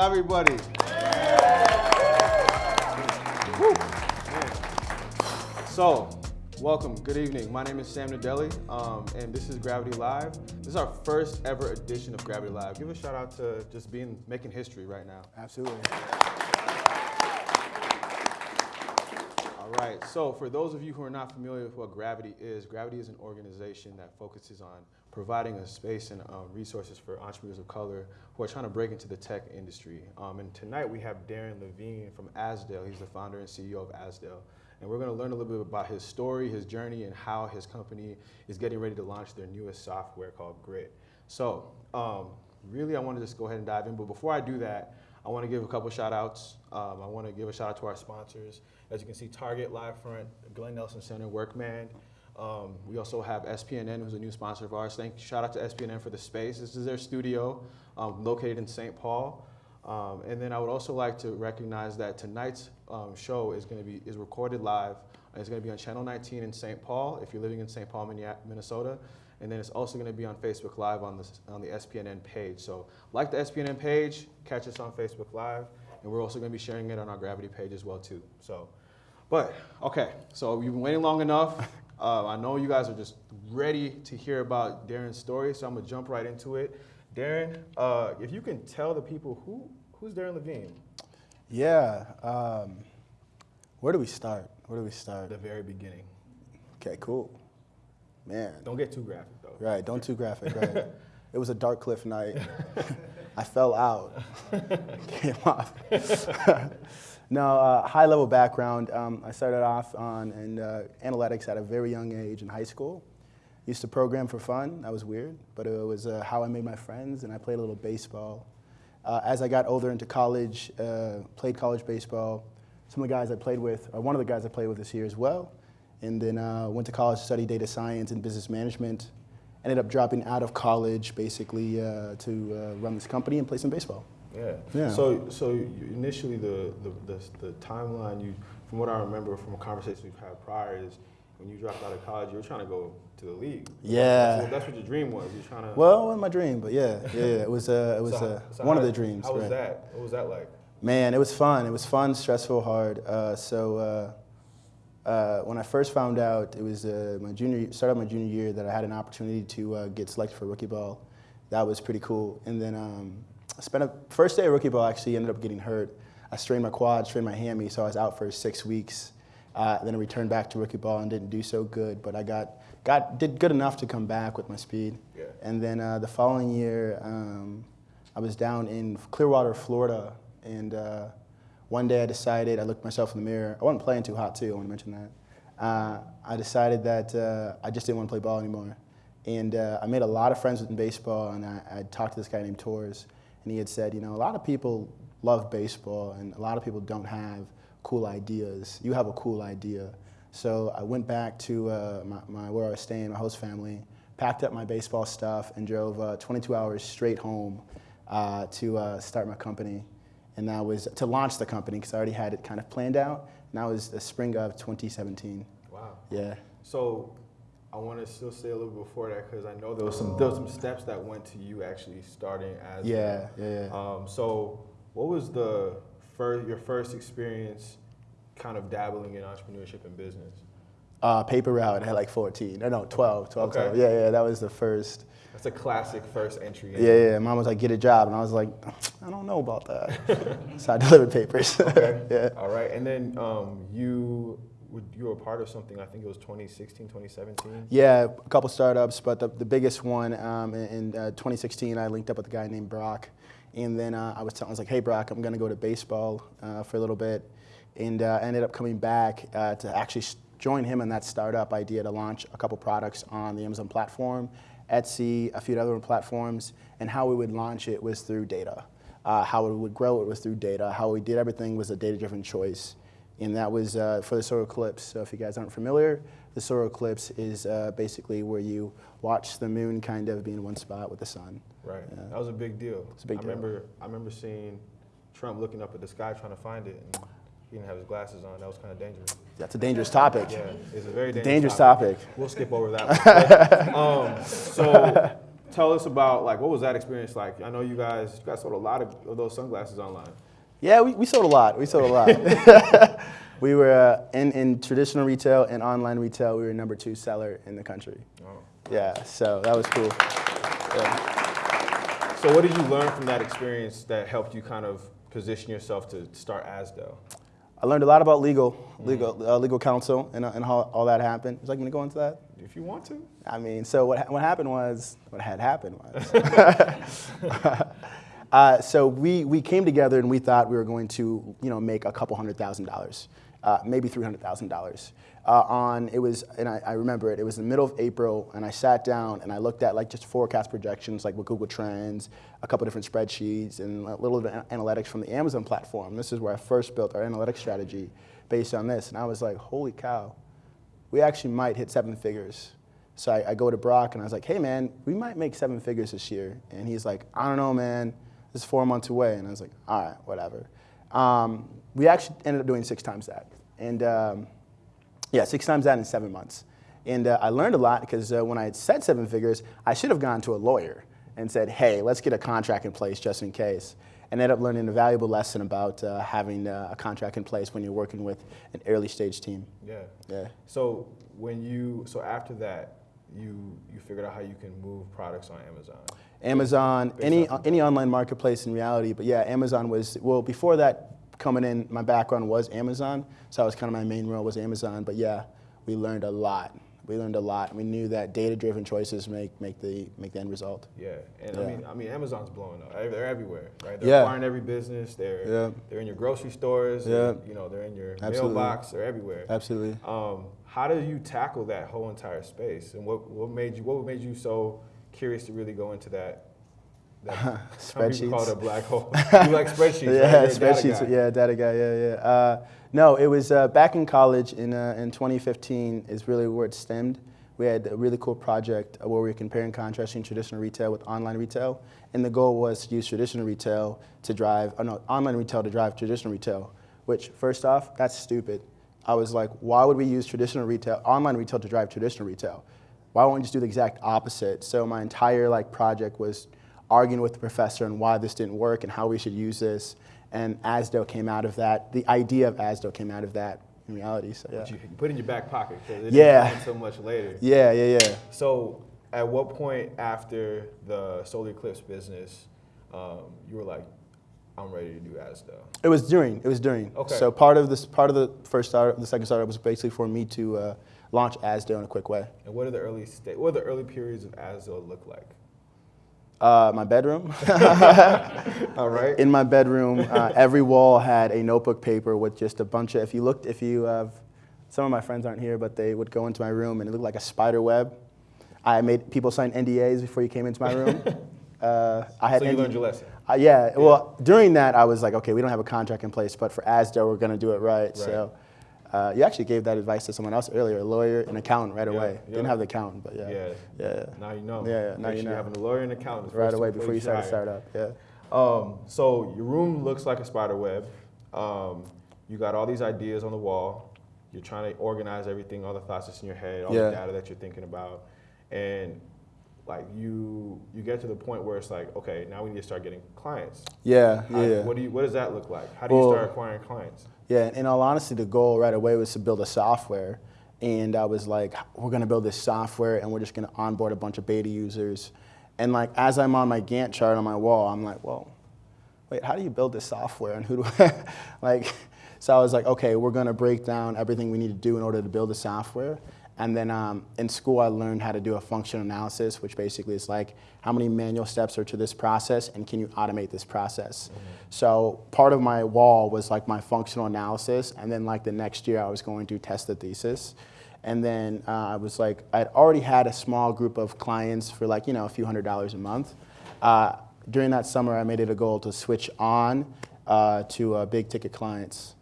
everybody. So, welcome, good evening. My name is Sam Nadelli, um, and this is Gravity Live. This is our first ever edition of Gravity Live. Give a shout out to just being making history right now. Absolutely. All right, so for those of you who are not familiar with what Gravity is, Gravity is an organization that focuses on providing a space and um, resources for entrepreneurs of color who are trying to break into the tech industry. Um, and tonight we have Darren Levine from Azdel. He's the founder and CEO of Azdel. And we're going to learn a little bit about his story, his journey, and how his company is getting ready to launch their newest software called Grit. So, um, really, I want to just go ahead and dive in. But before I do that, I want to give a couple shout outs. Um, I want to give a shout out to our sponsors. As you can see, Target, Livefront, Glenn Nelson Center, Workman. Um, we also have SPNN, who's a new sponsor of ours. Thank, shout out to SPNN for the space. This is their studio um, located in St. Paul. Um, and then I would also like to recognize that tonight's um, show is going to be is recorded live. It's going to be on Channel 19 in St. Paul if you're living in St. Paul, Minnesota. And then it's also going to be on Facebook Live on the, on the SPNN page. So like the SPNN page, catch us on Facebook Live. And we're also going to be sharing it on our Gravity page as well too. So, but okay, so we've been waiting long enough. Uh, I know you guys are just ready to hear about Darren's story, so I'm gonna jump right into it. Darren, uh, if you can tell the people who who's Darren Levine? Yeah. Um, where do we start? Where do we start? The very beginning. Okay, cool. Man. Don't get too graphic though. Right, don't too graphic, right. it was a dark cliff night. I fell out. Came off. No, uh, high level background. Um, I started off on in, uh, analytics at a very young age in high school. Used to program for fun. That was weird, but it was uh, how I made my friends, and I played a little baseball. Uh, as I got older into college, uh, played college baseball. Some of the guys I played with, or one of the guys I played with is here as well. And then uh, went to college to study data science and business management. Ended up dropping out of college basically to run this company and play some baseball. Yeah. yeah. So, so initially the, the, the, the, timeline, you, from what I remember from a conversation we've had prior, is when you dropped out of college, you were trying to go to the league. Yeah. That's what, that's what your dream was. You're trying to. Well, it wasn't my dream, but yeah, yeah, it was. Uh, it was so, uh, so one how, of the dreams. How was that? What was that like? Man, it was fun. It was fun, stressful, hard. Uh, so. Uh, uh, when I first found out, it was uh, my junior, started my junior year that I had an opportunity to get selected for rookie ball. That was pretty cool. And then um, I spent a first day of rookie ball actually ended up getting hurt. I strained my quad, strained my hammy, so I was out for six weeks. Uh, then I returned back to rookie ball and didn't do so good, but I got, got did good enough to come back with my speed. Yeah. And then uh, the following year, um, I was down in Clearwater, Florida, and uh, one day I decided, I looked myself in the mirror. I wasn't playing too hot too, I want to mention that. Uh, I decided that uh, I just didn't want to play ball anymore. And uh, I made a lot of friends in baseball, and I, I talked to this guy named Torres, and he had said, you know, a lot of people love baseball and a lot of people don't have cool ideas. You have a cool idea. So I went back to uh, my, my, where I was staying, my host family, packed up my baseball stuff and drove uh, 22 hours straight home uh, to uh, start my company. And that was to launch the company because I already had it kind of planned out. And that was the spring of 2017. Wow. Yeah. So I want to still say a little before that because I know there was some there was some steps that went to you actually starting as yeah yeah. yeah. Um, so what was the first your first experience, kind of dabbling in entrepreneurship and business? Uh, paper route had like 14, no, no, 12, 12, okay. 12. Yeah, yeah, that was the first. That's a classic first entry. Yeah, yeah. Mom was like, get a job. And I was like, I don't know about that. so I delivered papers. okay. yeah. All right. And then um, you you were part of something, I think it was 2016, 2017? Yeah, a couple startups, but the, the biggest one um, in, in uh, 2016, I linked up with a guy named Brock. And then uh, I was telling, I was like, hey, Brock, I'm going to go to baseball uh, for a little bit. And uh, ended up coming back uh, to actually join him in that startup idea to launch a couple products on the Amazon platform, Etsy, a few other platforms. And how we would launch it was through data. Uh, how we would grow it was through data. How we did everything was a data-driven choice and that was uh, for the solar eclipse. So if you guys aren't familiar, the solar eclipse is uh, basically where you watch the moon kind of be in one spot with the sun. Right. That was a big deal. It's a big I deal. remember I remember seeing Trump looking up at the sky trying to find it, and he didn't have his glasses on. That was kind of dangerous. That's a dangerous topic. Yeah, it's a very dangerous, dangerous topic. topic. We'll skip over that. One. um, so tell us about like what was that experience like? I know you guys you guys sold a lot of, of those sunglasses online. Yeah, we, we sold a lot. We sold a lot. we were uh, in, in traditional retail and online retail. We were number two seller in the country. Oh. Yeah, so that was cool. Yeah. So what did you learn from that experience that helped you kind of position yourself to start Asdo? I learned a lot about legal, legal, uh, legal counsel, and, uh, and how all that happened. Would you like me to go into that? If you want to. I mean, so what, ha- what happened was, what had happened was, uh, so we, we came together and we thought we were going to, you know, make a couple hundred thousand dollars, uh, maybe three hundred thousand dollars. Uh, on it was, and I, I remember it. It was the middle of April, and I sat down and I looked at like just forecast projections, like with Google Trends, a couple different spreadsheets, and a little bit of analytics from the Amazon platform. This is where I first built our analytics strategy based on this, and I was like, holy cow, we actually might hit seven figures. So I, I, go to Brock and I was like, hey man, we might make seven figures this year. And he's like, I don't know, man. This is four months away. And I was like, all right, whatever. Um, we actually ended up doing six times that. And um, yeah, six times that in seven months. And uh, I learned a lot because uh, when I had said seven figures, I should have gone to a lawyer and said, hey, let's get a contract in place just in case. And ended up learning a valuable lesson about uh, having uh, a contract in place when you're working with an early stage team. Yeah. Yeah. So when you so after that, you you figured out how you can move products on Amazon. Amazon, any any online marketplace in reality. But yeah, Amazon was well before that. Coming in, my background was Amazon, so that was kind of my main role was Amazon. But yeah, we learned a lot. We learned a lot. We knew that data-driven choices make make the make the end result. Yeah, and I mean, I mean, Amazon's blowing up. They're everywhere, right? They're Yeah. acquiring every business. They're Yeah. they're in your grocery stores. Yeah. and, you know, they're in your Absolutely. mailbox. They're everywhere. Absolutely. Um, how did you tackle that whole entire space, and what what made you what made you so curious to really go into that? that some people call it a black hole. you like spreadsheets? yeah, You're a data spreadsheets. Yeah, data guy. Yeah, yeah. Uh, no, it was uh, back in college in uh, in 2015 is really where it stemmed. We had a really cool project uh, where we were comparing contrasting traditional retail with online retail, and the goal was to use traditional retail to drive, oh no, online retail to drive traditional retail. Which, first off, that's stupid. I was like, why would we use traditional retail, online retail to drive traditional retail? Why won't we just do the exact opposite? So my entire like project was arguing with the professor on why this didn't work and how we should use this. And ASDO came out of that. The idea of ASDO came out of that in reality. So yeah, you put in your back pocket because it Yeah. didn't so much later. yeah, yeah, yeah. So, at what point after the solar eclipse business, um, you were like, "I'm ready to do Asda"? It was during. It was during. Okay. So part of this, part of the first startup, the second startup was basically for me to uh, launch ASDO in a quick way. And what are the early sta- What are the early periods of Asda look like? Uh, my bedroom. All right. in my bedroom, uh, every wall had a notebook paper with just a bunch of. If you looked, if you have, some of my friends aren't here, but they would go into my room and it looked like a spider web. I made people sign NDAs before you came into my room. Uh, I had so you ND learned your lesson. Uh, yeah, well, during that, I was like, okay, we don't have a contract in place, but for ASDO, we're going to do it right. So uh, you actually gave that advice to someone else earlier, a lawyer, an accountant right Yeah, away. yeah. Didn't have the accountant, but yeah. Yeah. Yeah. Now you know. Yeah, yeah, now Make you sure know. Having a lawyer and accountant Right away before you start a startup. Yeah. Um, so your room looks like a spider web. Um, you got all these ideas on the wall. You're trying to organize everything, all the thoughts that's in your head, all the data that you're thinking about, and like you, you get to the point where it's like, okay, now we need to start getting clients. Yeah, How- yeah. What do you? What does that look like? How do you start acquiring clients? Yeah, in all honesty, the goal right away was to build a software. And I was like, we're gonna build this software and we're just gonna onboard a bunch of beta users. And like, as I'm on my Gantt chart on my wall, I'm like, whoa, wait, how do you build this software? And who do I, like, so I was like, okay, we're gonna break down everything we need to do in order to build the software. And then um, in school, I learned how to do a functional analysis, which basically is like how many manual steps are to this process, and can you automate this process? So part of my wall was like my functional analysis, and then like the next year, I was going to test the thesis. And then uh, I was like, I'd already had a small group of clients for like you know a few hundred dollars a month. Uh, during that summer, I made it a goal to switch on uh, to uh, big ticket clients.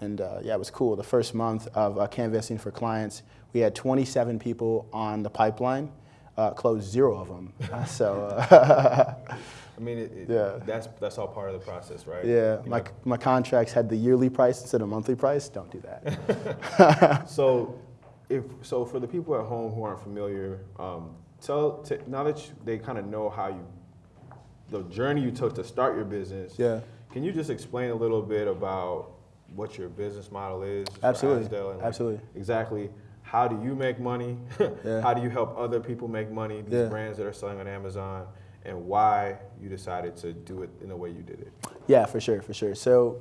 And uh, yeah, it was cool. The first month of uh, canvassing for clients, we had 27 people on the pipeline, uh, closed zero of them. So uh, I mean, it, it, Yeah. that's that's all part of the process, right? yeah, You my, know? my contracts had the yearly price instead of monthly price. Don't do that. So, if so, for the people at home who aren't familiar, um, tell t- now that you, they kind of know how you, the journey you took to start your business. Yeah. Can you just explain a little bit about what your business model is? Absolutely. And, like, Absolutely. Exactly. How do you make money? Yeah. How do you help other people make money? These Yeah. brands that are selling on Amazon, and why you decided to do it in the way you did it. Yeah, for sure, for sure. So,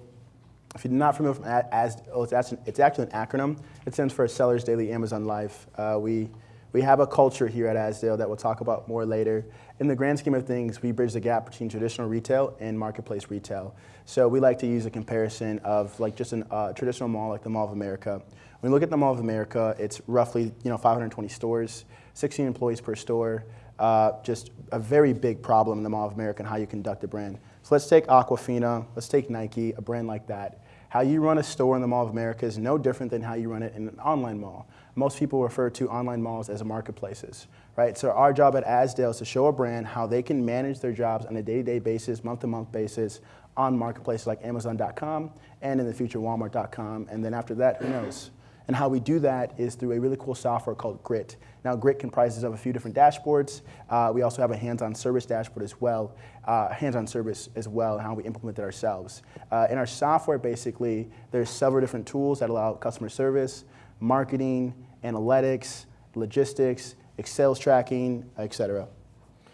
if you're not familiar with as oh, it's actually, it's actually an acronym. It stands for Sellers Daily Amazon Life. Uh, we we have a culture here at Asdale that we'll talk about more later. In the grand scheme of things, we bridge the gap between traditional retail and marketplace retail. So we like to use a comparison of like just a uh, traditional mall like the Mall of America. When we look at the Mall of America, it's roughly you know 520 stores, 16 employees per store. Uh, just a very big problem in the Mall of America and how you conduct a brand. So let's take Aquafina, let's take Nike, a brand like that. How you run a store in the Mall of America is no different than how you run it in an online mall. Most people refer to online malls as marketplaces, right? So our job at Asdale is to show a brand how they can manage their jobs on a day-to-day basis, month-to-month basis on marketplaces like Amazon.com and in the future Walmart.com. And then after that, who knows? And how we do that is through a really cool software called Grit. Now, Grit comprises of a few different dashboards. Uh, we also have a hands-on service dashboard as well, uh, hands-on service as well, and how we implement it ourselves. Uh, in our software, basically, there's several different tools that allow customer service, marketing, analytics, logistics, sales tracking, et cetera.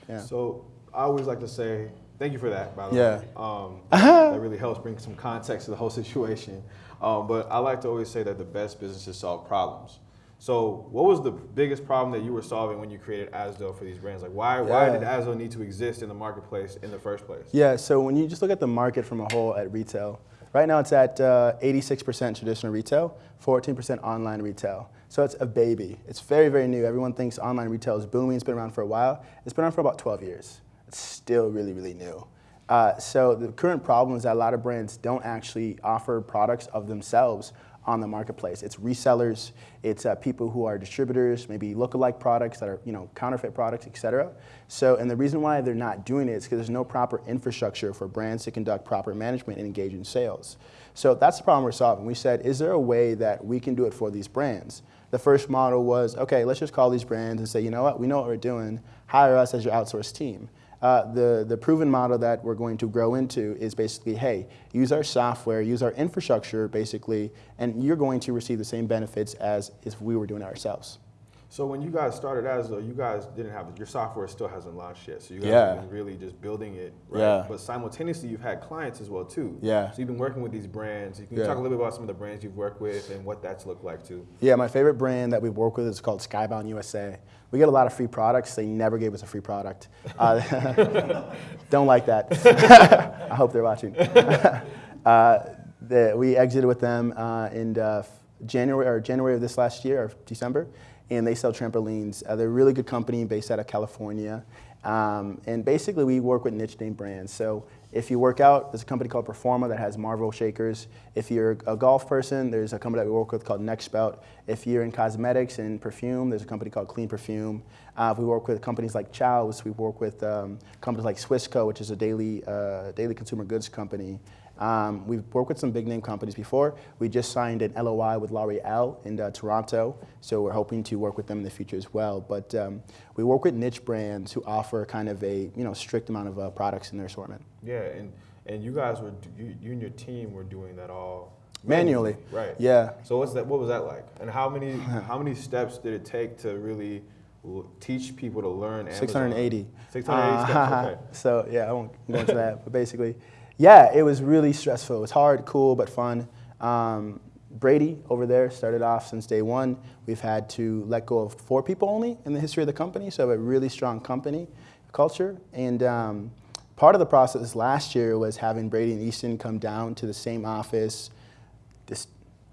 Yeah. So I always like to say thank you for that. By the Yeah. way, um, that really helps bring some context to the whole situation. Um, but I like to always say that the best businesses solve problems. So, what was the biggest problem that you were solving when you created Asdo for these brands? Like, why why Yeah. did Asdo need to exist in the marketplace in the first place? Yeah, so when you just look at the market from a whole at retail, right now it's at uh, 86% traditional retail, 14% online retail. So it's a baby. It's very, very new. Everyone thinks online retail is booming. It's been around for a while. It's been around for about 12 years. It's still really, really new. Uh, so the current problem is that a lot of brands don't actually offer products of themselves on the marketplace. It's resellers, it's uh, people who are distributors, maybe lookalike products that are you know counterfeit products, et cetera. So, and the reason why they're not doing it is because there's no proper infrastructure for brands to conduct proper management and engage in sales. So that's the problem we're solving. We said, is there a way that we can do it for these brands? The first model was, okay, let's just call these brands and say, you know what, we know what we're doing. Hire us as your outsourced team. Uh, the, the proven model that we're going to grow into is basically, hey, use our software, use our infrastructure, basically, and you're going to receive the same benefits as if we were doing it ourselves. So when you guys started as though you guys didn't have your software still hasn't launched yet. So you guys Yeah. have been really just building it, right? Yeah. But simultaneously, you've had clients as well too. Yeah. So you've been working with these brands. You can Yeah. talk a little bit about some of the brands you've worked with and what that's looked like too. Yeah, my favorite brand that we work with is called Skybound USA. We get a lot of free products. They never gave us a free product. Uh, don't like that. I hope they're watching. uh, the, we exited with them uh, in uh, January or January of this last year or December, and they sell trampolines. Uh, they're a really good company based out of California. Um, and basically, we work with niche name brands. So if you work out, there's a company called Performa that has Marvel shakers. If you're a golf person, there's a company that we work with called Nextbout. If you're in cosmetics and perfume, there's a company called Clean Perfume. Uh, we work with companies like Chow's. We work with um, companies like Swissco, which is a daily, uh, daily consumer goods company. Um, we've worked with some big name companies before. We just signed an LOI with L'Oreal in uh, Toronto, so we're hoping to work with them in the future as well. But um, we work with niche brands who offer kind of a you know strict amount of uh, products in their assortment. Yeah, and and you guys were you, you and your team were doing that all Manually. right? Yeah. So what's that? What was that like? And how many how many steps did it take to really teach people to learn Amazon? 680. 680 Uh, steps. Okay. So yeah, I won't go into that, but basically, yeah, it was really stressful. It was hard, cool, but fun. Um, Brady over there started off since day one. We've had to let go of four people only in the history of the company, so a really strong company culture. And um, part of the process last year was having Brady and Easton come down to the same office, this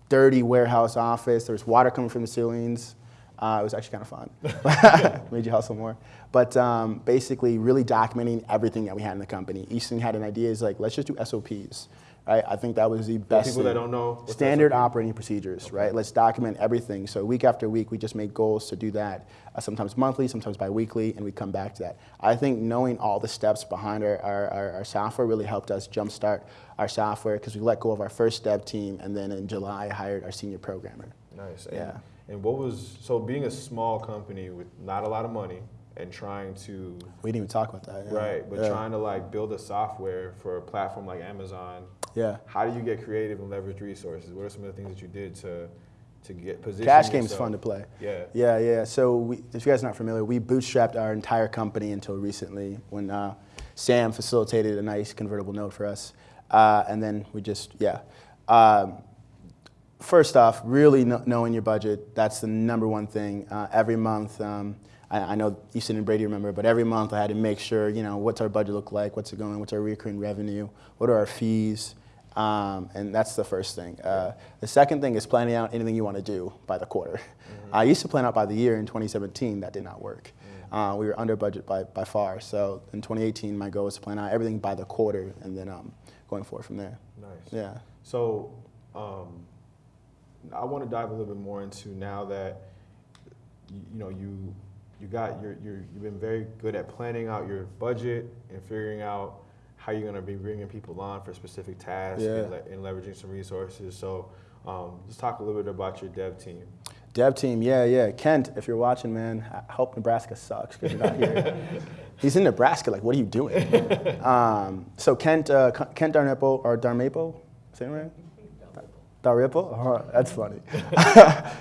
dirty warehouse office. There was water coming from the ceilings. Uh, it was actually kind of fun. Made you hustle more. But um, basically, really documenting everything that we had in the company. Easton had an idea, is like, let's just do SOPs. Right? I think that was the best. people that thing. don't know, standard operating procedures, right? Let's document everything. So week after week, we just made goals to do that. Uh, sometimes monthly, sometimes biweekly, and we come back to that. I think knowing all the steps behind our, our, our, our software really helped us jumpstart our software because we let go of our first dev team, and then in July hired our senior programmer. Nice. And, Yeah. And what was so being a small company with not a lot of money and trying to We didn't even talk about that. yeah. right, but yeah. trying to like build a software for a platform like Amazon. Yeah. How do you get creative and leverage resources? What are some of the things that you did to to get position? Cash game's yourself? fun to play. Yeah. Yeah, yeah. So we, if you guys are not familiar, we bootstrapped our entire company until recently when uh, Sam facilitated a nice convertible note for us. Uh, and then we just, yeah. Um, first off, really kn- knowing your budget, that's the number one thing. Uh, every month, um, I, I know Easton and Brady remember, but every month I had to make sure, you know, what's our budget look like, what's it going, what's our recurring revenue, what are our fees, um, and that's the first thing. Uh, the second thing is planning out anything you want to do by the quarter. I used to plan out by the year in 2017, that did not work. Uh, we were under budget by, by far. So in 2018, my goal was to plan out everything by the quarter and then um, going forward from there. Nice. Yeah. So, um, I want to dive a little bit more into now that you, you know you you got your you're, you've been very good at planning out your budget and figuring out how you're going to be bringing people on for specific tasks Yeah. and, le- and leveraging some resources. So, um, let's talk a little bit about your dev team. Dev team, yeah, yeah. Kent, if you're watching, man, I hope Nebraska sucks because you're not here. He's in Nebraska. Like, what are you doing? um, so Kent, uh, Kent Darnipple or Darmaple, say it right? Darripple? Oh, that's funny.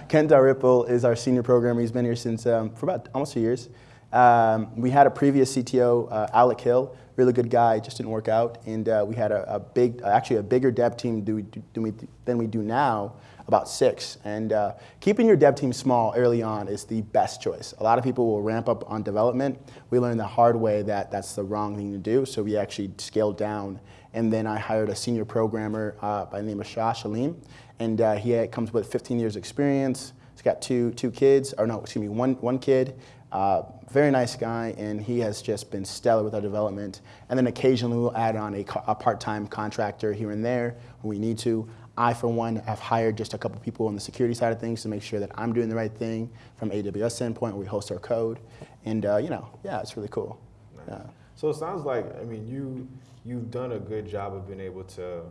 Kent Darripple is our senior programmer. He's been here since um, for about almost two years. Um, we had a previous CTO, uh, Alec Hill, really good guy, just didn't work out. And uh, we had a, a big, actually a bigger dev team do, do, do we, than we do now, about six. And uh, keeping your dev team small early on is the best choice. A lot of people will ramp up on development. We learned the hard way that that's the wrong thing to do, so we actually scaled down. And then I hired a senior programmer uh, by the name of Shah Shalim, and uh, he had- comes with 15 years experience. He's got two, two kids, or no, excuse me, one, one kid. Uh, very nice guy, and he has just been stellar with our development. And then occasionally we'll add on a, a part-time contractor here and there when we need to. I, for one, have hired just a couple people on the security side of things to make sure that I'm doing the right thing from AWS standpoint. where We host our code, and uh, you know, yeah, it's really cool. Yeah. So it sounds like I mean you you've done a good job of being able to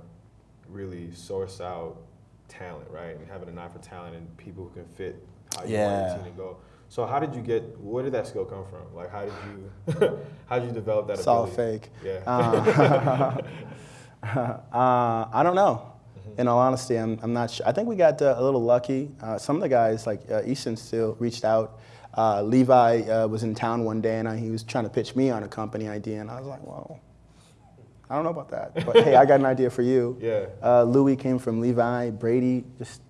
really source out talent, right? And having an eye for talent and people who can fit how you want Yeah. your team to go. So how did you get? Where did that skill come from? Like how did you how did you develop that It's all fake. Yeah. Uh, uh, I don't know. Mm-hmm. In all honesty, I'm, I'm not sure. I think we got uh, a little lucky. Uh, some of the guys, like uh, Easton, still reached out. Uh, Levi uh, was in town one day, and I, he was trying to pitch me on a company idea, and I was like, well, I don't know about that. But hey, I got an idea for you. Yeah. Uh, Louis came from Levi. Brady just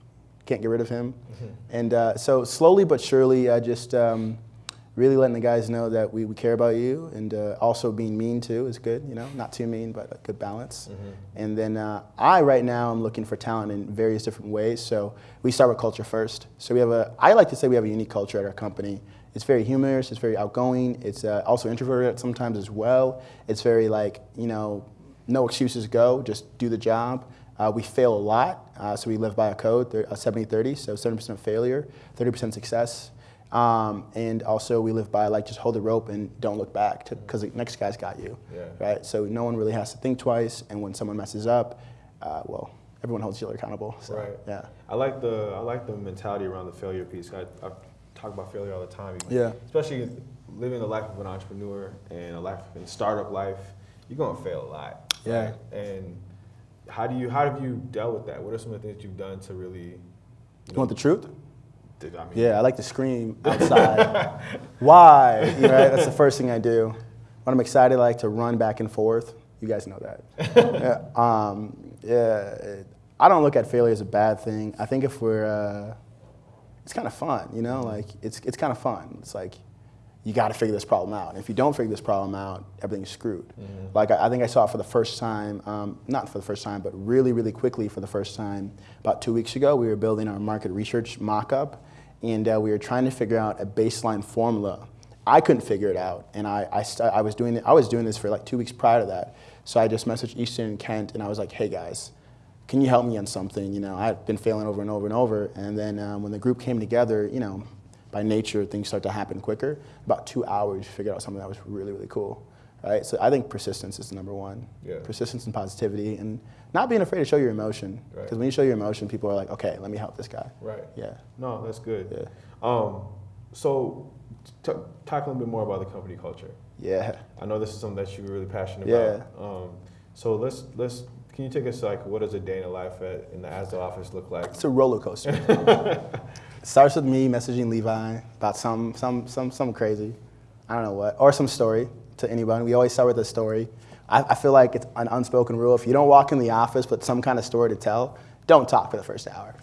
can't get rid of him. Mm-hmm. And uh, so slowly but surely, I just um, really letting the guys know that we, we care about you, and uh, also being mean too is good. You know, not too mean, but a good balance. Mm-hmm. And then uh, I right now am looking for talent in various different ways. So we start with culture first. So we have a. I like to say we have a unique culture at our company. It's very humorous. It's very outgoing. It's uh, also introverted sometimes as well. It's very like you know, no excuses. Go, just do the job. Uh, we fail a lot, uh, so we live by a code, thir- uh, 70-30, so 70% failure, 30% success. Um, and also we live by like just hold the rope and don't look back because the next guy's got you, Yeah. right? So no one really has to think twice, and when someone messes up, uh, well, everyone holds each other accountable. So, Right. Yeah. I like the I like the mentality around the failure piece. I, I talk about failure all the time. Yeah. Especially living the life of an entrepreneur and a life in startup life, you're gonna fail a lot. Yeah. right? And how do you how have you dealt with that? What are some of the things you've done to really? You want the truth? Did, I mean, Yeah, I like to scream outside. Why? You know, right? That's the first thing I do. When I'm excited, I like to run back and forth. You guys know that. yeah, um, yeah, I don't look at failure as a bad thing. I think if we're, uh, it's kind of fun, you know, like it's, it's kind of fun. It's like, you got to figure this problem out. And if you don't figure this problem out, everything's screwed. Like I, I think I saw it for the first time, um, not for the first time, but really, really quickly for the first time about two weeks ago. We were building our market research mock-up, and uh, we were trying to figure out a baseline formula. I couldn't figure it out, and I, I, I was doing I was doing this for like two weeks prior to that. So I just messaged Easton and Kent, and I was like, "Hey guys, can you help me on something? You know, I've been failing over and over and over. And then um, when the group came together, you know, by nature, things start to happen quicker. About two hours, you figured out something that was really, really cool. Right? So I think persistence is the number one. Yeah. Persistence and positivity, and not being afraid to show your emotion. Right. Because when you show your emotion, people are like, okay, let me help this guy. Right. Yeah. No, that's good. Yeah. Um, so t- talk a little bit more about the company culture. Yeah. I know this is something that you're really passionate Yeah. about. Um, so let's let's can you take us like what does a day in the life at in the ASDA office look like? It's a roller coaster. it starts with me messaging Levi about some, some, some, some crazy, I don't know what, or some story to anyone. We always start with a story. I, I feel like it's an unspoken rule. If you don't walk in the office with some kind of story to tell, don't talk for the first hour.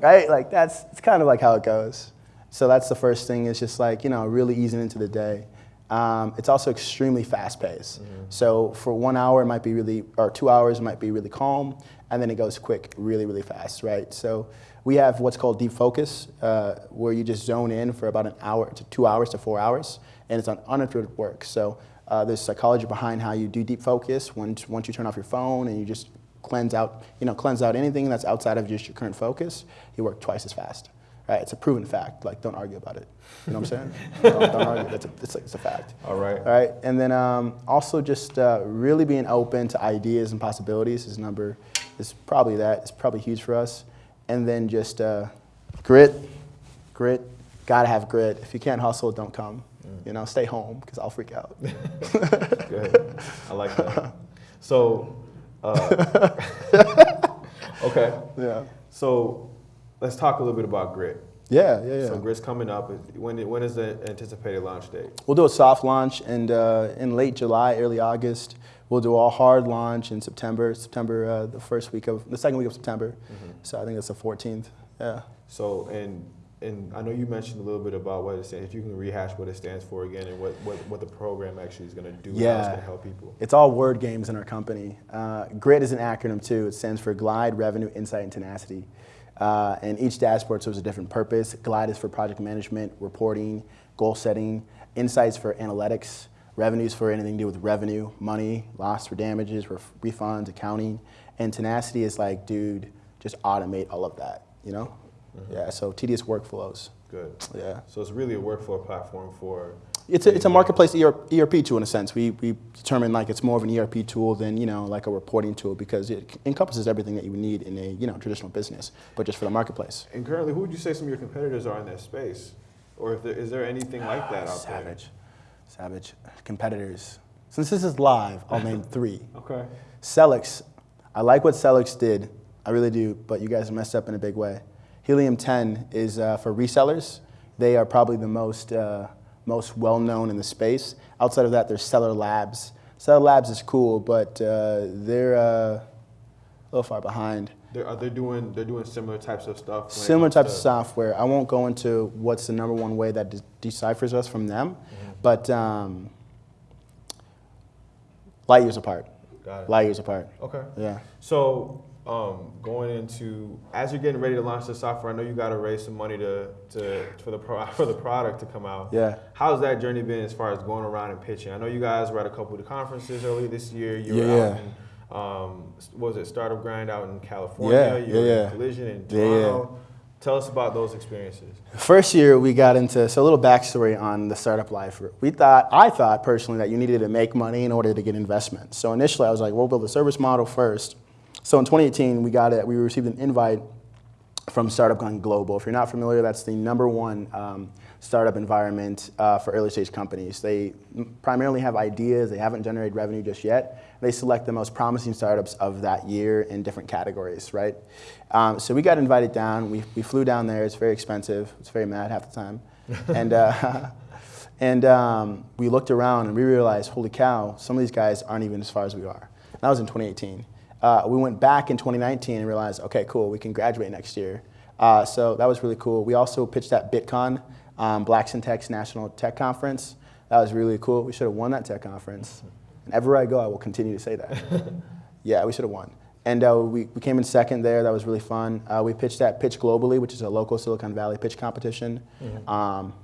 right? Like that's it's kind of like how it goes. So that's the first thing. Is just like you know really easing into the day. Um, it's also extremely fast paced. So for one hour it might be really, or two hours it might be really calm, and then it goes quick, really really fast, right? So we have what's called deep focus, uh, where you just zone in for about an hour to two hours to four hours, and it's on uninterrupted work. So uh, there's psychology behind how you do deep focus. Once once you turn off your phone and you just cleanse out, you know, cleanse out anything that's outside of just your current focus, you work twice as fast. Right? It's a proven fact. Like, don't argue about it. You know what I'm saying? don't, don't argue. It's a, it's, a, it's a fact. All right. All right. And then um, also just uh, really being open to ideas and possibilities is number is probably that. It's probably huge for us. And then just uh, grit, grit. Gotta have grit. If you can't hustle, don't come. You know, stay home because I'll freak out. Good. I like that. So, uh, okay. yeah. So, let's talk a little bit about Grit. Yeah, yeah, yeah. So, Grit's coming up. When when is the anticipated launch date? We'll do a soft launch and uh, in late July, early August. We'll do a hard launch in September. September, uh, the first week of the second week of September. So I think it's the 14th. Yeah. So, and and I know you mentioned a little bit about what it stands. If you can rehash what it stands for again, and what what, what the program actually is going to do, and how it's Yeah. going to help people. It's all word games in our company. Uh, GRIT is an acronym too. It stands for Glide, Revenue, Insight, and Tenacity. Uh, and each dashboard serves a different purpose. Glide is for project management, reporting, goal setting. Insights for analytics. Revenues for anything to do with revenue, money, loss for damages, ref- refunds, accounting. And Tenacity is like, dude, just automate all of that. You know? Yeah. So tedious workflows. Good. Yeah. So it's really a workflow platform for. It's a, it's a marketplace ER, ERP tool in a sense. We, we determine like it's more of an ERP tool than you know like a reporting tool because it encompasses everything that you would need in a you know traditional business, but just for the marketplace. And currently, who would you say some of your competitors are in that space, or if there, is there anything like that out there? Savage, savage competitors. Since this is live, I'll name three. Okay. Sellics, I like what Sellics did. I really do, but you guys messed up in a big way. Helium 10 is uh, for resellers. They are probably the most, uh, most well known in the space. Outside of that, there's Seller Labs. Seller Labs is cool, but uh, they're uh, a little far behind. They're, are they doing they're doing similar types of stuff? Similar types of software. I won't go into what's the number one way that de- deciphers us from them, but um, light years apart. Got it. Light years apart. Okay. Yeah. So um, going into as you're getting ready to launch the software, I know you got to raise some money to, to for the pro, for the product to come out. Yeah. How's that journey been as far as going around and pitching? I know you guys were at a couple of the conferences earlier this year. You were Yeah, out in um, what was it Startup Grind out in California? Yeah, you were yeah. in Collision in Yeah, yeah. Toronto. Tell us about those experiences. First year we got into so a little backstory on the startup life. We thought I thought personally that you needed to make money in order to get investment. So initially I was like, we'll build a service model first. So in 2018 we got it. We received an invite from Startup Grind Global. If you're not familiar, that's the number one um, startup environment uh, for early stage companies. They primarily have ideas, they haven't generated revenue just yet. They select the most promising startups of that year in different categories, right? Um, so we got invited down, we, we flew down there, it's very expensive, it's very mad half the time. and uh, and um, we looked around and we realized, holy cow, some of these guys aren't even as far as we are. And That was in 2018. Uh, we went back in 2019 and realized, okay, cool, we can graduate next year. Uh, so that was really cool. We also pitched at BitCon, um, Black Syntax National Tech Conference. That was really cool. We should have won that tech conference. And everywhere I go, I will continue to say that. yeah, we should have won. And uh, we, we came in second there. That was really fun. Uh, we pitched at Pitch Globally, which is a local Silicon Valley pitch competition. Um,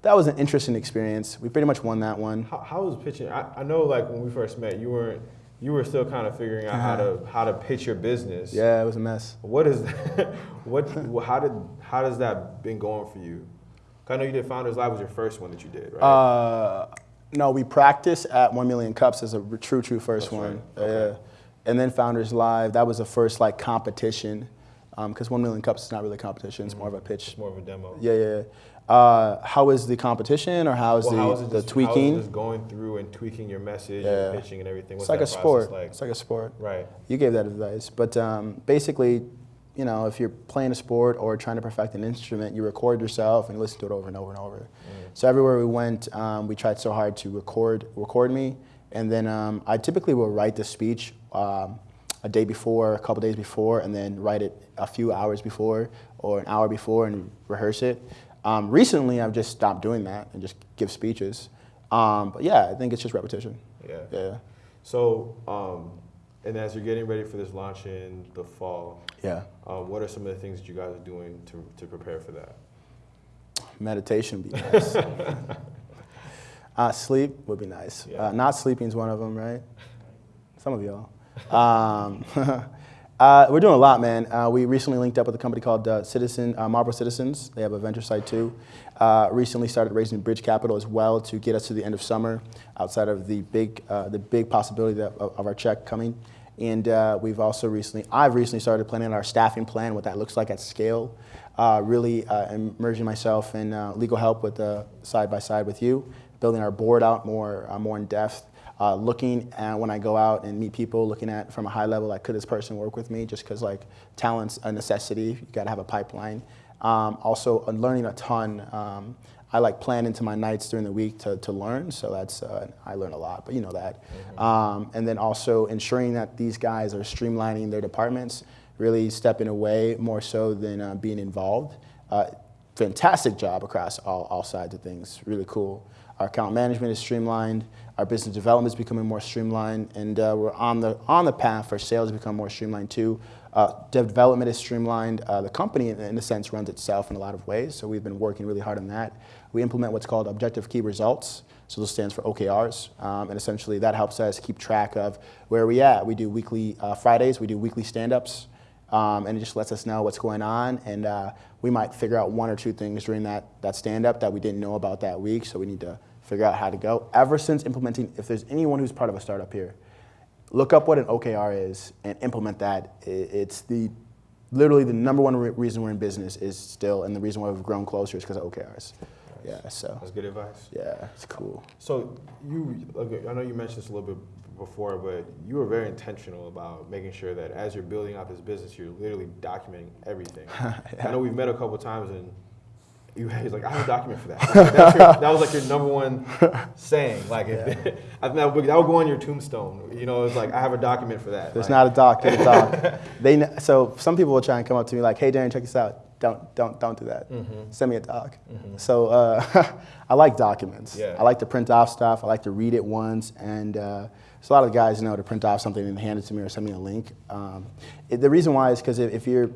that was an interesting experience. We pretty much won that one. How, how was pitching? I, I know, like when we first met, you weren't you were still kind of figuring out how to how to pitch your business. Yeah, it was a mess. What is that? what? How did how does that been going for you? I know you did Founders Live was your first one that you did, right? Uh, no, we practiced at 1 Million Cups as a true, true first That's one. right. Okay. Uh, and then Founders Live, that was the first like competition because one million cups is not really a competition; it's more of a pitch. It's more of a demo. Yeah, yeah. Uh, how is the competition, or how is Well, the, how is it the just, tweaking? How is it just going through and tweaking your message Yeah. and pitching and everything? What's it's like a sport. Like? It's like a sport. right. You gave that advice, but um, basically, you know, if you're playing a sport or trying to perfect an instrument, you record yourself and listen to it over and over and over. So everywhere we went, um, we tried so hard to record record me, and then um, I typically will write the speech um, a day before, a couple days before, and then write it a few hours before or an hour before and rehearse it. Um, recently, I've just stopped doing that and just give speeches. Um, but yeah, I think it's just repetition. Yeah. Yeah. So, um, and as you're getting ready for this launch in the fall, Yeah. um, what are some of the things that you guys are doing to, to prepare for that? Meditation would be nice. uh, sleep would be nice. Yeah. Uh, not sleeping is one of them, right? Some of y'all. Uh, we're doing a lot, man. Uh, we recently linked up with a company called uh, Citizen uh, Marble Citizens. They have a venture site too. Uh, recently started raising bridge capital as well to get us to the end of summer, outside of the big uh, the big possibility that, of, of our check coming. And we've also recently, I've recently started planning our staffing plan, what that looks like at scale. Really immersing myself in legal help with side by side with you, building our board out more more in depth. Uh, looking at when I go out and meet people, looking at from a high level, like could this person work with me? Just because like talent's a necessity, you got to have a pipeline. Um, also, learning a ton. Um, I like plan into my nights during the week to, to learn, so that's uh, I learn a lot, but you know that. Um, and then also ensuring that these guys are streamlining their departments, really stepping away more so than uh, being involved. Uh, fantastic job across all, all sides of things, really cool. Our account management is streamlined. Our business development is becoming more streamlined, and uh, we're on the on the path for sales to become more streamlined too. Uh, development is streamlined. Uh, the company, in, in a sense, runs itself in a lot of ways. So we've been working really hard on that. We implement what's called objective key results. So this stands for OKRs, um, and essentially that helps us keep track of where we at. We do weekly uh, Fridays. We do weekly stand-ups. Um, and it just lets us know what's going on. And uh, we might figure out one or two things during that, that stand up that we didn't know about that week, so we need to figure out how to go. Ever since implementing, if there's anyone who's part of a startup here, look up what an OKR is and implement that. It's the literally the number one re- reason we're in business is still, and the reason why we've grown closer is because of OKRs. Yeah, so That's good advice. yeah, it's cool. So you, okay, I know you mentioned this a little bit before, but you were very intentional about making sure that as you're building out this business, you're literally documenting everything. I know we've met a couple times and he's like, I have a document for that. Your, that was like your number one saying. Like, if, I think that would, that would go on your tombstone. You know, it's like I have a document for that. There's Like, not a doc, get a doc. they so some people will try and come up to me like, "Hey, Darren, check this out. Don't don't don't do that. Send me a doc." So uh, I like documents. Yeah. I like to print off stuff. I like to read it once, and uh, so a lot of the guys know to print off something and hand it to me or send me a link. Um, it- the reason why is because if, if you're,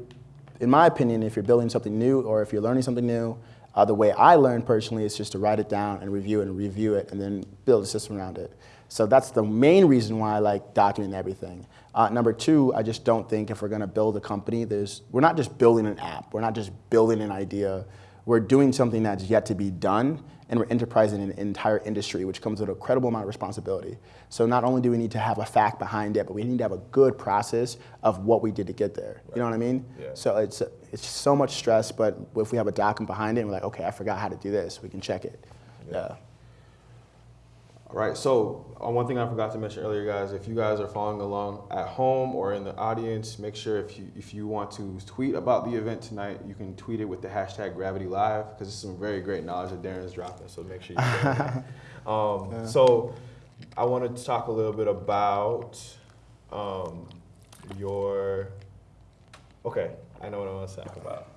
in my opinion, if you're building something new or if you're learning something new, uh, the way I learn personally is just to write it down and review it and review it and then build a system around it. So that's the main reason why I like documenting everything. Uh, number two, I just don't think if we're going to build a company, there's we're not just building an app. We're not just building an idea. We're doing something that's yet to be done, and we're enterprising an entire industry, which comes with a credible amount of responsibility. So not only do we need to have a fact behind it, but we need to have a good process of what we did to get there. You know what I mean? Yeah. So it's it's so much stress, but if we have a document behind it, and we're like, okay, I forgot how to do this, we can check it. Yeah. All right. So uh, one thing I forgot to mention earlier, guys, if you guys are following along at home or in the audience, make sure if you if you want to tweet about the event tonight, you can tweet it with the hashtag Gravity Live because it's some very great knowledge that Darren's dropping. So make sure you. share that. um, So I wanted to talk a little bit about um, your. Okay, I know what I want to talk about.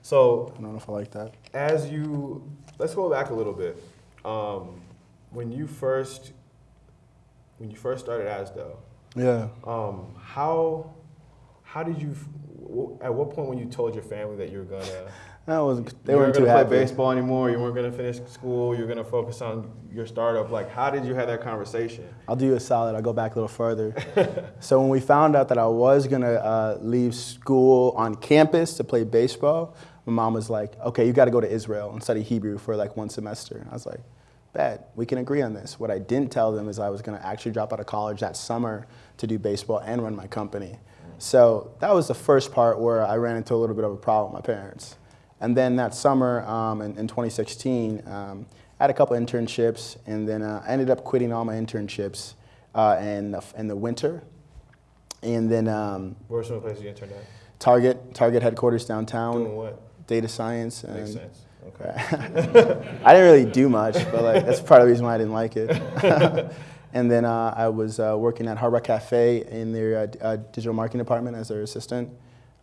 So I don't know if I like that. as you let's go back a little bit um, when you first when you first started asdo Yeah. um, how how did you at what point when you told your family that you were gonna That wasn't. They weren't gonna happy. play baseball anymore you weren't gonna finish school you were gonna focus on your startup like how did you have that conversation I'll do you a solid. I'll go back a little further. so when we found out that I was gonna uh, leave school on campus to play baseball, my mom was like, "Okay, you got to go to Israel and study Hebrew for like one semester." I was like, "Bad, we can agree on this." What I didn't tell them is I was gonna actually drop out of college that summer to do baseball and run my company. So that was the first part where I ran into a little bit of a problem with my parents. And then that summer um, in, in 2016, um, I had a couple internships, and then uh, I ended up quitting all my internships uh, in, the, in the winter. And then um, Where are some of the places you interned at? Target, Target headquarters downtown, Doing what? data science. Makes and- sense. Okay. I didn't really do much, but like that's part of the reason why I didn't like it. and then uh, I was uh, working at Hard Rock Cafe in their uh, uh, digital marketing department as their assistant.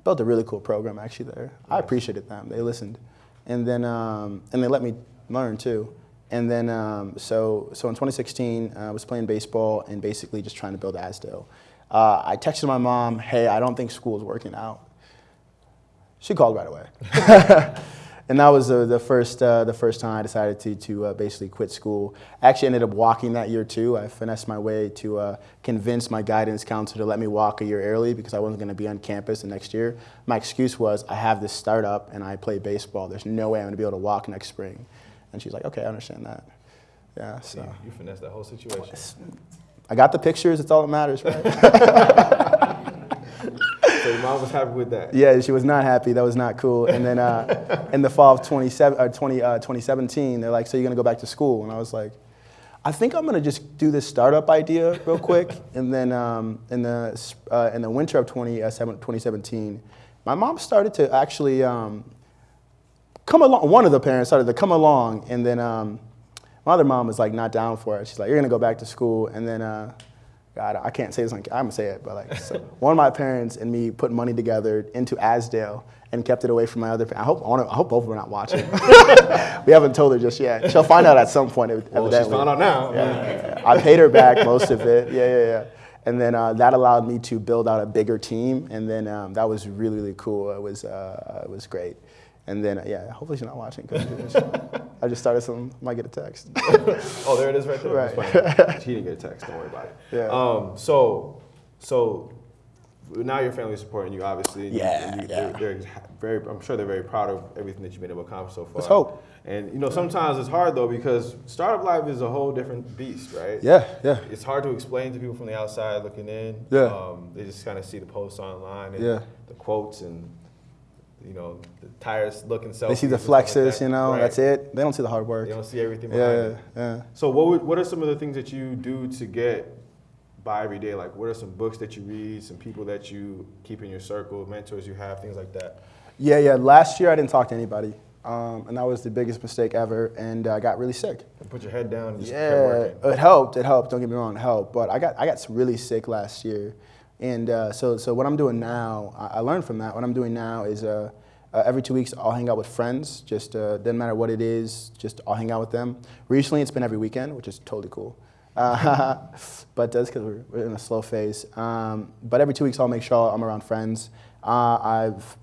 Built a really cool program actually there. I appreciated them. They listened, and then um, and they let me learn too. And then um, so so in 2016, uh, I was playing baseball and basically just trying to build Asdal. Uh, I texted my mom, "Hey, I don't think school is working out." She called right away. and that was the, the, first, uh, the first time I decided to, to uh, basically quit school. I actually ended up walking that year too. I finessed my way to uh, convince my guidance counselor to let me walk a year early because I wasn't going to be on campus the next year. My excuse was I have this startup and I play baseball. There's no way I'm going to be able to walk next spring. And she's like, okay, I understand that. Yeah, So so you finessed that whole situation. I got the pictures. It's all that matters, right? So your mom was happy with that. Yeah, she was not happy. That was not cool. And then uh, in the fall of 27, uh, 20, uh, 2017, they're like, so you're going to go back to school? And I was like, I think I'm going to just do this startup idea real quick. and then um, in, the, uh, in the winter of 20, uh, 2017, my mom started to actually um, come along. One of the parents started to come along. And then um, my other mom was like not down for it. She's like, you're going to go back to school. And then uh, God, I can't say this. On, I'm gonna say it, but like, so one of my parents and me put money together into Asdal and kept it away from my other. pa- I hope I, wanna, I hope both of them are not watching. we haven't told her just yet. She'll find out at some point. ev- Well, she's found out now. Yeah. I paid her back most of it. Yeah, yeah, yeah. And then uh, that allowed me to build out a bigger team, and then um, that was really, really cool. It was, uh, it was great. And then, yeah, hopefully she's not watching. I just started some. Might get a text. Oh, there it is right there. Right. She didn't get a text. Don't worry about it. Yeah. Um, so, so now your family's supporting you, obviously. and you- Yeah, and you- yeah. They're, they're very. I'm sure they're very proud of everything that you've been able to accomplish so far. Let's hope. And you know, sometimes it's hard though because startup life is a whole different beast, right? yeah, yeah, It's hard to explain to people from the outside looking in. Yeah. Um, they just kind of see the posts online and Yeah. the quotes and you know the tires looking selfies. They see the like flexes, that. you know. Right. That's it. They don't see the hard work. They don't see everything behind Yeah, it. yeah. So what would, what are some of the things that you do to get by every day? Like what are some books that you read, some people that you keep in your circle, mentors you have, things like that? Yeah, yeah. Last year I didn't talk to anybody, um, and that was the biggest mistake ever. And I got really sick. Put your head down and just keep Yeah, working. it helped. It helped. Don't get me wrong, it helped. But I got I got really sick last year, and uh, so so what I'm doing now, I, learned from that. What I'm doing now is uh, uh, every two weeks I'll hang out with friends. Just uh, doesn't matter what it is. Just I'll hang out with them. Recently it's been every weekend, which is totally cool. But that's because we're, we're in a slow phase. Um, but every two weeks I'll make sure I'm around friends. Uh, I've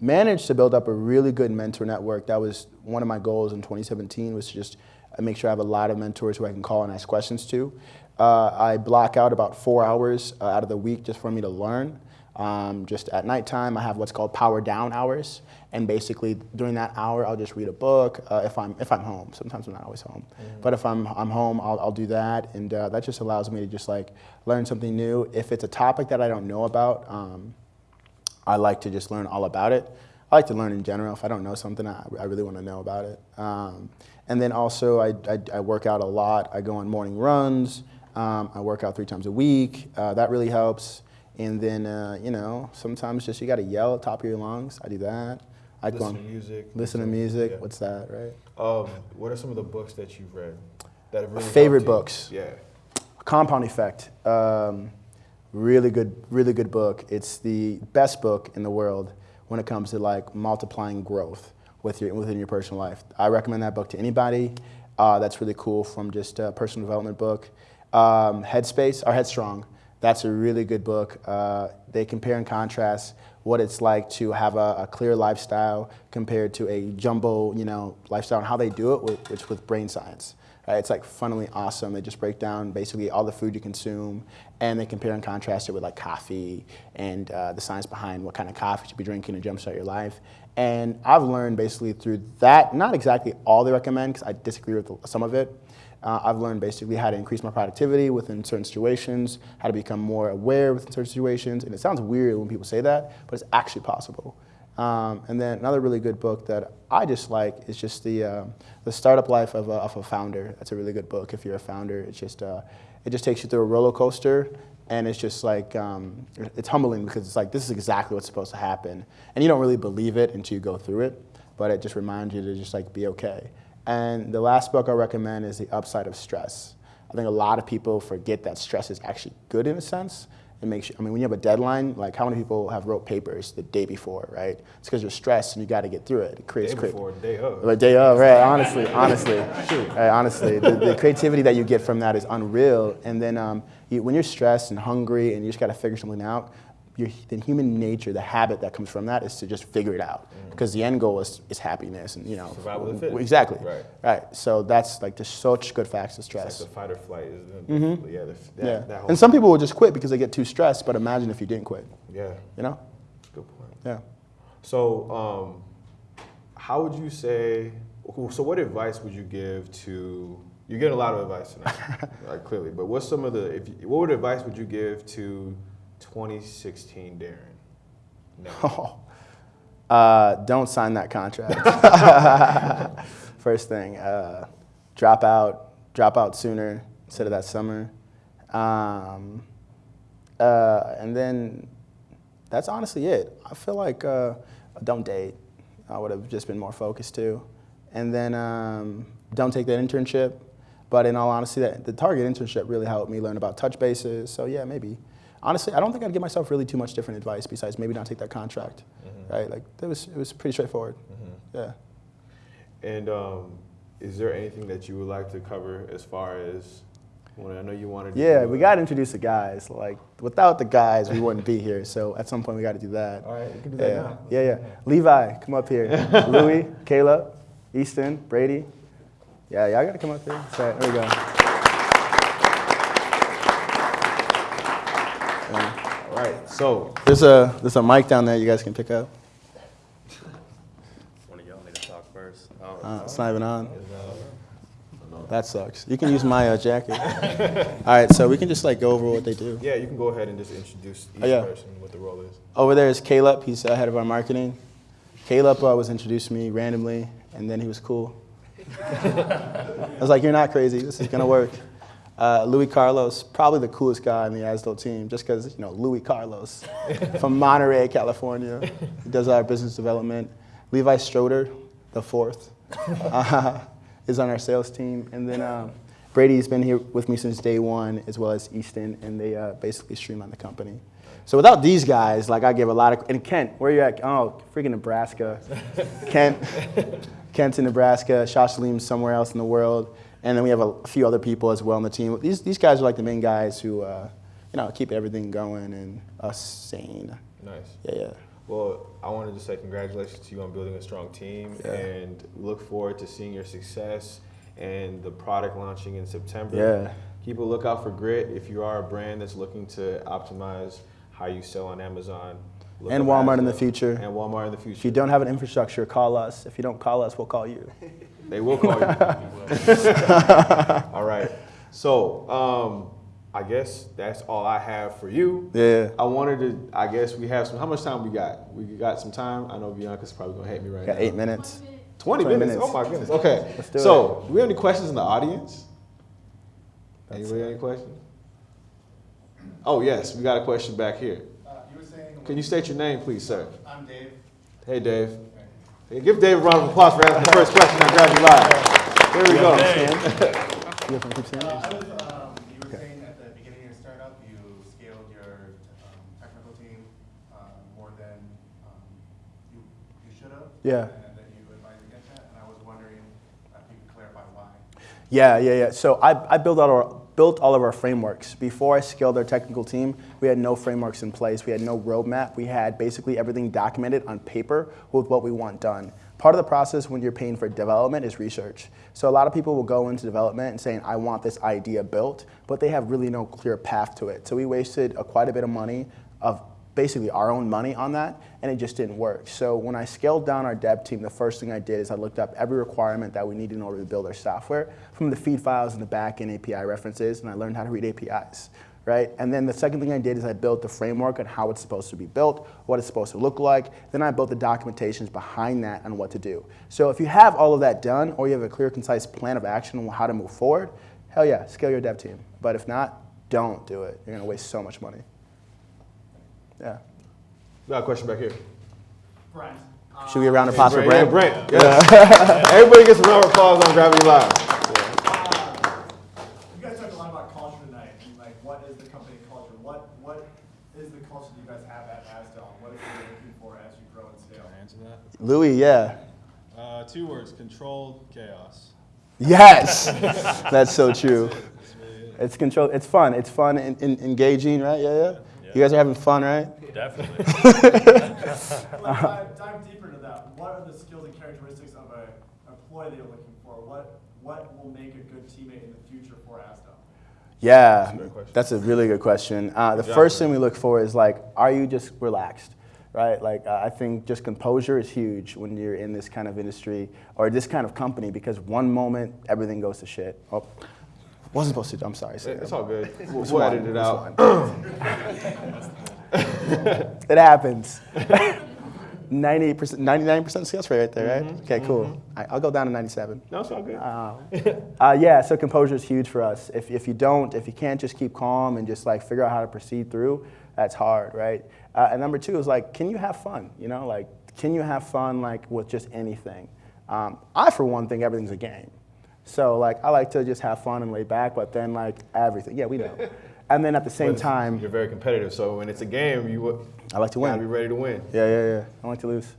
managed to build up a really good mentor network. That was one of my goals in 2017 was to just uh, make sure I have a lot of mentors who I can call and ask questions to. Uh, I block out about four hours uh, out of the week just for me to learn. Um, just at nighttime, I have what's called power down hours, and basically during that hour, I'll just read a book uh, if I'm if I'm home. Sometimes I'm not always home, but if I'm I'm home, I'll, I'll do that, and uh, that just allows me to just like learn something new. If it's a topic that I don't know about, um, I like to just learn all about it. I like to learn in general. If I don't know something, I, I really want to know about it. Um, and then also, I, I, I work out a lot. I go on morning runs. Um, I work out three times a week. Uh, that really helps. And then, uh, you know, sometimes just you got to yell at the top of your lungs. I do that. I Listen to music. listen to music. Yeah. What's that, right? Um, what are some of the books that you've read that have really Favorite you? books? Yeah. Compound Effect. Um, really good, really good book. It's the best book in the world when it comes to like multiplying growth with your, within your personal life. I recommend that book to anybody. Uh, that's really cool from just a personal development book. Um, Headspace or Headstrong. That's a really good book. Uh, they compare and contrast what it's like to have a, a clear lifestyle compared to a jumbo, you know, lifestyle and how they do it with, which with brain science. Right? It's like funnily awesome. They just break down basically all the food you consume, and they compare and contrast it with like coffee and uh, the science behind what kind of coffee you should be drinking to jumpstart your life. And I've learned basically through that, not exactly all they recommend because I disagree with some of it. Uh, I've learned basically how to increase my productivity within certain situations, how to become more aware within certain situations. And it sounds weird when people say that, but it's actually possible. Um, and then another really good book that I just like is just the, uh, the Startup Life of a, of a Founder. That's a really good book if you're a founder. It's just, uh, it just takes you through a roller coaster and it's just like, um, it's humbling because it's like, this is exactly what's supposed to happen. And you don't really believe it until you go through it, but it just reminds you to just like be okay. And the last book I recommend is The Upside of Stress. I think a lot of people forget that stress is actually good in a sense. It makes you, I mean, when you have a deadline, like how many people have wrote papers the day before, right? It's because you're stressed and you got to get through it. It creates Day before, day of. The day of, right? Honestly, honestly, right, honestly, the, the, creativity that you get from that is unreal. And then um, you, when you're stressed and hungry and you just got to figure something out, your, the human nature, the habit that comes from that is to just figure it out. Because mm. the end goal is, is happiness and, you know. Survival of the. Exactly. Right. Right. So that's like there's such good facts to stress. It's like the fight or flight. Is the, mm-hmm. Yeah. The, that, yeah. That and some people will just quit because they get too stressed, but imagine if you didn't quit. Yeah. You know? Good point. Yeah. So, um, how would you say, so what advice would you give to, you're getting a lot of advice tonight, like clearly, but what's some of the, if you, what advice would you give to 2016 Darren? No. Oh, uh, don't sign that contract. First thing, uh, drop out, drop out sooner instead of that summer. Um, uh, and then that's honestly it. I feel like uh, don't date. I would have just been more focused too. And then um, don't take that internship. But in all honesty, that, the Target internship really helped me learn about touch bases. So yeah, maybe honestly, I don't think I'd give myself really too much different advice besides maybe not take that contract, mm-hmm. right? Like it was it was pretty straightforward. Mm-hmm. Yeah. And um, is there anything that you would like to cover as far as when I know you wanted? To yeah, we got to introduce the guys. Like without the guys, we wouldn't be here. So at some point, we got to do that. All right, you can do yeah. that now. Yeah, yeah. Levi, come up here. Louis, Caleb, Easton, Brady. Yeah, y'all got to come up here. So, there we go. All right, so there's a there's a mic down there you guys can pick up. One of y'all need to talk first. Oh, uh, it's not even on. That sucks. You can use my uh, jacket. All right, so we can just like go over what they do. Yeah, you can go ahead and just introduce each oh, yeah. person, what the role is. Over there is Caleb. He's uh, head of our marketing. Caleb uh, was introduced to me randomly, and then he was cool. I was like, "You're not crazy. This is gonna work." Uh, Louis Carlos, probably the coolest guy on the ASDO team, just because, you know, Louis Carlos from Monterey, California. He does our business development. Levi Stroder, the fourth, uh, is on our sales team. And then um, Brady's been here with me since day one, as well as Easton, and they uh, basically streamline the company. So without these guys, like I give a lot of, and Kent, where are you at? Oh, freaking Nebraska. Kent, Kent's in Nebraska, Leem's somewhere else in the world. And then we have a few other people as well on the team. These, these guys are like the main guys who, uh, you know, keep everything going and us sane. Nice. Yeah, yeah. Well, I wanted to say congratulations to you on building a strong team yeah. and look forward to seeing your success and the product launching in September. Yeah. Keep a lookout for Grit if you are a brand that's looking to optimize how you sell on Amazon. and Walmart in the future. And Walmart in the future. If you don't have an infrastructure, call us. If you don't call us, we'll call you. They will call you. all right. So um, I guess that's all I have for you. Yeah. I wanted to. I guess we have some. How much time we got? We got some time. I know Bianca's probably gonna hate me right got now. Eight minutes. 20, 20 minutes. minutes. Oh my goodness. Okay. Let's do so, it. do we have any questions in the audience? Anybody any questions? Oh yes, we got a question back here. Uh, you saying, Can you state your name, please, sir? I'm Dave. Hey, Dave. Hey, give Dave a round of applause for asking the first question on Gravity Live. There we go. Uh, I was, um, you were saying at the beginning of your startup, you scaled your um, technical team uh, more than um, you, you should have. Yeah. And that you advised against that. And I was wondering if you could clarify why. Yeah, yeah, yeah. So I, I built out our built all of our frameworks. Before I scaled our technical team, we had no frameworks in place. We had no roadmap. We had basically everything documented on paper with what we want done. part of the process when you're paying for development is research. So a lot of people will go into development and saying, I want this idea built, but they have really no clear path to it. So we wasted a, quite a bit of money of basically our own money on that, and it just didn't work. So when I scaled down our dev team, the first thing I did is I looked up every requirement that we needed in order to build our software from the feed files and the backend API references, and I learned how to read APIs. Right? And then the second thing I did is I built the framework on how it's supposed to be built, what it's supposed to look like. Then I built the documentations behind that on what to do. So if you have all of that done, or you have a clear, concise plan of action on how to move forward, hell yeah, scale your dev team. But if not, don't do it. You're gonna waste so much money. Yeah. We Got a question back here. Brent. uh, Should we around a round of applause for Yeah, Brent? Brent. Yes. Everybody gets a round of applause on Gravity Live. uh, You guys talked a lot about culture tonight, and like, what is the company culture? What, what is the culture that you guys have at Asdal? What are you looking for as you grow and scale? Can I answer that? Louis, yeah. Uh, two words: controlled chaos. Yes, that's so true. That's really it. It's control. It's fun. It's fun and, and engaging, right? Yeah, yeah. You guys are having fun, right? Definitely. Like, dive, dive deeper into that. What are the skills and characteristics of a employee that you're looking for? What, what will make a good teammate in the future for Asdal? Yeah, great question. that's a really good question. Uh, the Good first thing we look for is like, are you just relaxed, right? Like, uh, I think just composure is huge when you're in this kind of industry or this kind of company because one moment everything goes to shit. Oh, wasn't supposed to. I'm sorry. It's all good. We'll, we'll edit it out. it happens. 98%, 99% success rate right there, right? Okay, cool. All right, I'll go down to 97. No, it's all good. Uh, yeah, so composure is huge for us. If, if you don't, if you can't just keep calm and just like figure out how to proceed through, that's hard, right? Uh, and number two is like, can you have fun? You know, like, can you have fun like with just anything? Um, I, for one, think everything's a game. So like, I like to just have fun and lay back, but then like everything, yeah, we know. And then at the same time, you're very competitive. So when it's a game, you I like to win. be ready to win. Yeah, yeah, yeah. I like to lose.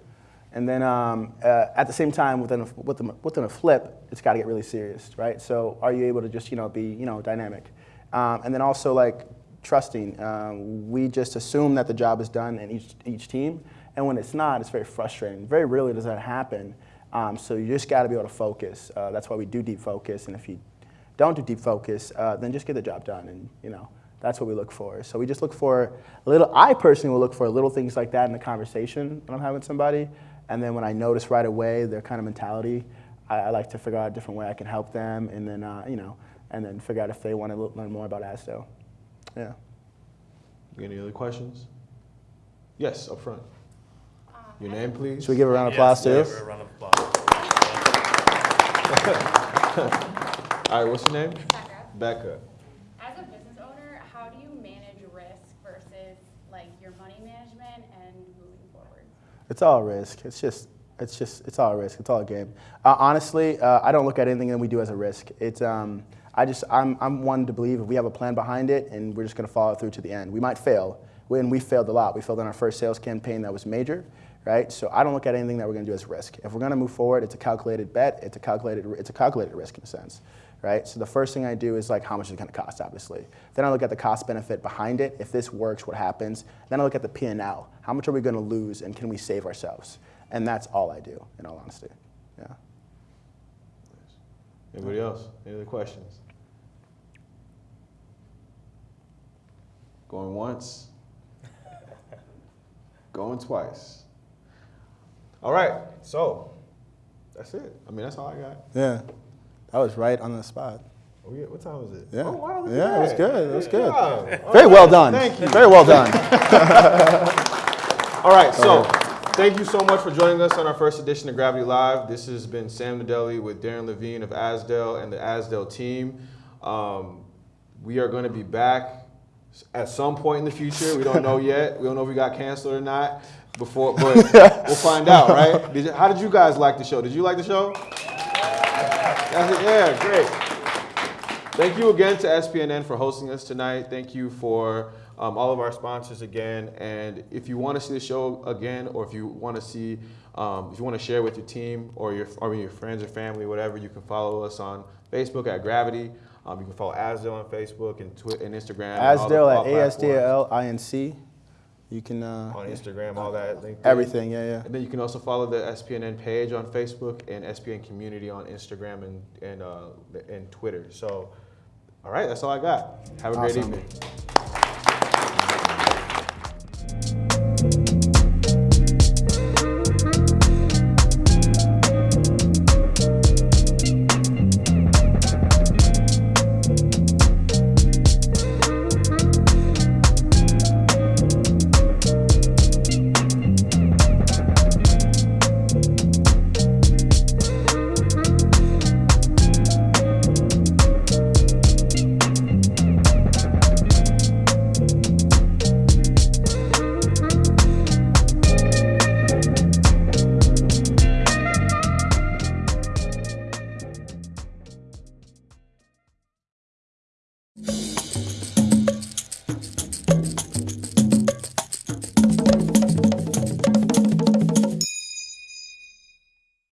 And then um, uh, at the same time, within a, within, within a flip, it's got to get really serious, right? So are you able to just you know be you know dynamic, um, and then also like trusting. Um, we just assume that the job is done in each each team, and when it's not, it's very frustrating. Very rarely does that happen. Um, so you just got to be able to focus. Uh, that's why we do deep focus, and if you don't do deep focus, uh, then just get the job done, and you know that's what we look for. So we just look for a little. I personally will look for little things like that in the conversation when I'm having with somebody, and then when I notice right away their kind of mentality, I, I like to figure out a different way I can help them, and then uh, you know, and then figure out if they want to learn more about ASDO. Yeah. Any other questions? Yes, up front. Your name, please. Should we give a round of applause Yes, too? give her a round of applause. All right, what's your name? Becca, Becca. as a business owner, how do you manage risk versus like your money management and moving forward? It's all risk. It's just, it's just, it's all risk. It's all a game. Uh, honestly, uh, I don't look at anything that we do as a risk. It's, um, I just, I'm, I'm one to believe if we have a plan behind it and we're just going to follow through to the end. We might fail. When we failed a lot, we failed in our first sales campaign that was major, right? So I don't look at anything that we're going to do as risk. If we're going to move forward, it's a calculated bet. It's a calculated, it's a calculated risk in a sense, right? So the first thing I do is like how much is it going to cost, obviously. Then I look at the cost benefit behind it. If this works, what happens? Then I look at the P&L. How much are we going to lose, and can we save ourselves? And that's all I do, in all honesty. Yeah. Anybody else? Any other questions? Going once. Going twice. All right, so that's it. I mean, that's all I got. Yeah. That was right on the spot. Oh, yeah. What time was it? Yeah. Oh, wow, Yeah, it was good. It was good. job. Very well done. Thank you. Very well done. All right, so thank you so much for joining us on our first edition of Gravity Live. This has been Sam Nadelli with Darren Levine of Asdal and the Asdal team. Um, we are going to be back at some point in the future. We don't know yet. We don't know if we got canceled or not. Before, but we'll find out, right? Did you, how did you guys like the show? Did you like the show? Yeah, great. Thank you again to SPNN for hosting us tonight. Thank you for um, all of our sponsors again. And if you want to see the show again, or if you want to see, um, if you want to share with your team or your or your friends or family, whatever, you can follow us on Facebook at Gravity. Um, you can follow Asdal on Facebook and Twitter and Instagram. and all the- Asdal at platforms. A-S-D-A-L-I-N-C. You can uh, on Instagram, all that. LinkedIn. everything. Yeah, yeah. And then you can also follow the SPNN page on Facebook and SPN Community on Instagram and and uh, and Twitter. So, all right, that's all I got. Have a great evening.